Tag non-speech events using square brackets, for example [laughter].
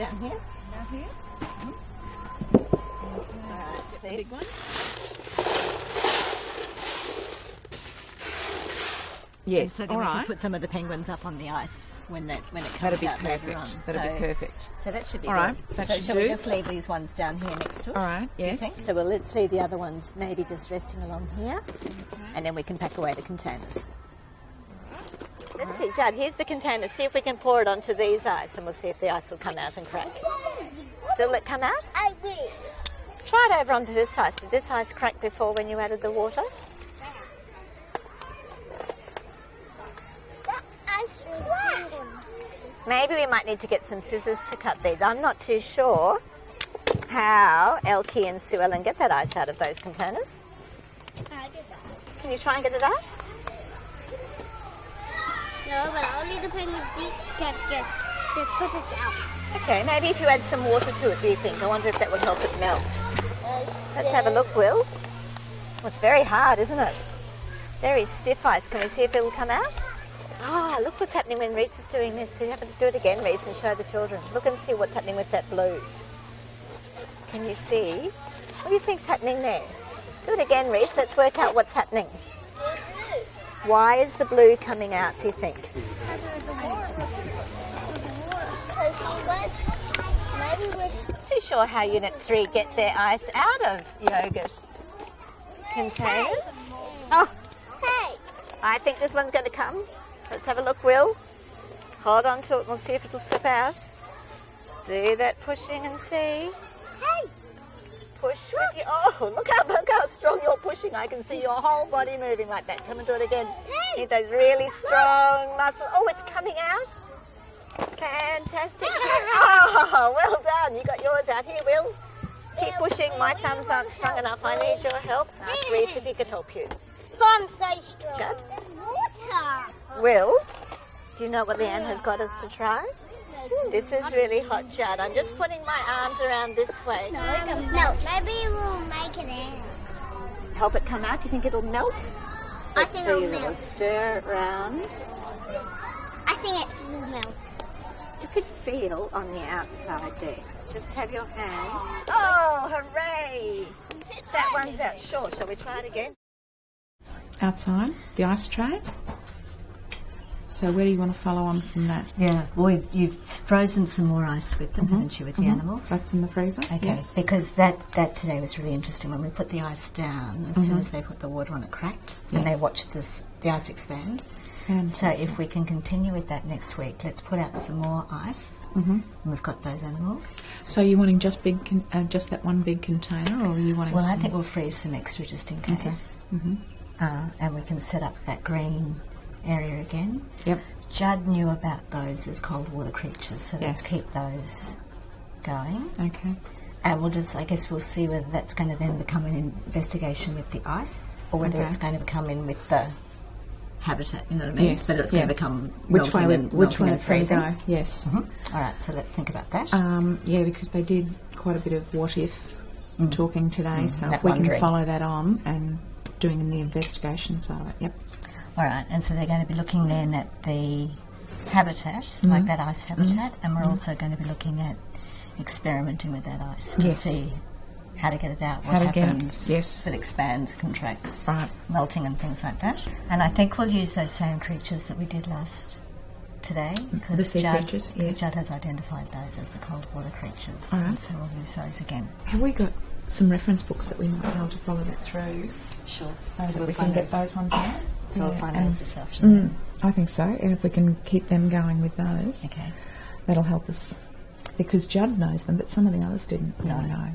down here. Down here? Mm-hmm. Alright, The big one? Yes, So then all we can right. put some of the penguins up on the ice when that when it comes That'd be out later on. perfect. That'd so, be perfect. So that should be all right. good. that so should shall we do. just leave these ones down here next to us? All right, do you yes. think? So well, let's leave the other ones maybe just resting along here, and then we can pack away the containers. Let's see, Judd. Here's the container. See if we can pour it onto these ice, and we'll see if the ice will come out and crack. Will it come out? I will. Try it over onto this ice. Did this ice crack before when you added the water? That ice is. Maybe we might need to get some scissors to cut these. I'm not too sure how Elkie and Sue Ellen get that ice out of those containers. I did that. Can you try and get it out? No, but only the penguin's beaks can just, just put it out. Okay, maybe if you add some water to it, do you think? I wonder if that would help it melt. Let's have a look, Will. Well, it's very hard, isn't it? Very stiff ice. Can we see if it'll come out? Ah, look what's happening when Reese is doing this. Do you have to do it again, Reese, and show the children? Look and see what's happening with that blue. Can you see? What do you think's happening there? Do it again, Reese. Let's work out what's happening. Why is the blue coming out, do you think? Too sure how Unit 3 get their ice out of yogurt containers. Oh, Hey, I think this one's going to come. Let's have a look, Will. Hold on to it and we'll see if it'll slip out. Do that pushing and see. hey, Push with your. Oh, look how, look how strong you're pushing. I can see your whole body moving like that. Come and do it again. Need those really strong muscles. Oh, it's coming out. Fantastic. [laughs] Oh, well done. You got yours out here, Will. Keep pushing. My thumbs aren't strong enough. I need your help. Ask Reese if he could help you. I'm so strong. There's water. Will, do you know what Leanne has got us to try? This is really hot, Judd. I'm just putting my arms around this way. No, it can melt. Maybe we'll make it in. Help it come out. Do you think it'll melt? I Let's think see. it'll We'll melt. stir it round. I think it will melt. You could feel on the outside there. Just have your hand. Oh, oh hooray! That one's out short. Shall we try it again? Outside, the ice tray. So where do you want to follow on from that? Yeah, well, you've frozen some more ice with them, haven't you, with the animals? That's in the freezer. Okay, Yes. because that, that today was really interesting. When we put the ice down, as soon as they put the water on, it cracked, and they watched this the ice expand. And So if we can continue with that next week, let's put out some more ice. Mm-hmm. And we've got those animals. so you're wanting just big, con- uh, just that one big container, or are you wanting? Well, I think we'll freeze some extra just in case. Mm-hmm. Uh, and we can set up that green area again. Yep. Judd knew about those as cold water creatures, so let's keep those going. Okay. And we'll just, I guess, we'll see whether that's going to then become an investigation with the ice, or whether Okay. it's going to become in with the habitat. You know what I mean? Yes, Whether it's going yeah. to become Which way? Would, which way and three go? Yes. Mhm. All right, so let's think about that. Um, yeah, because they did quite a bit of what if talking today, so that if we wondering. can follow that on and doing the investigation side of it. Yep. All right, and so they're going to be looking then at the habitat, Mm-hmm. like that ice habitat, and we're also going to be looking at experimenting with that ice to Yes. see how to get it out, what How to get it, happens yes. if it expands, contracts, Right. melting and things like that. And I think we'll use those same creatures that we did last today because The sea Judd, creatures, yes. Judd has identified those as the cold water creatures, All right. and so we'll use those again. Have we got some reference books that we might be able to follow that through, Sure. so that we can get those ones out? So Yeah, and- those. Mm, I think so, and if we can keep them going with those, Okay. that'll help us. Because Judd knows them, but some of the others didn't No. know.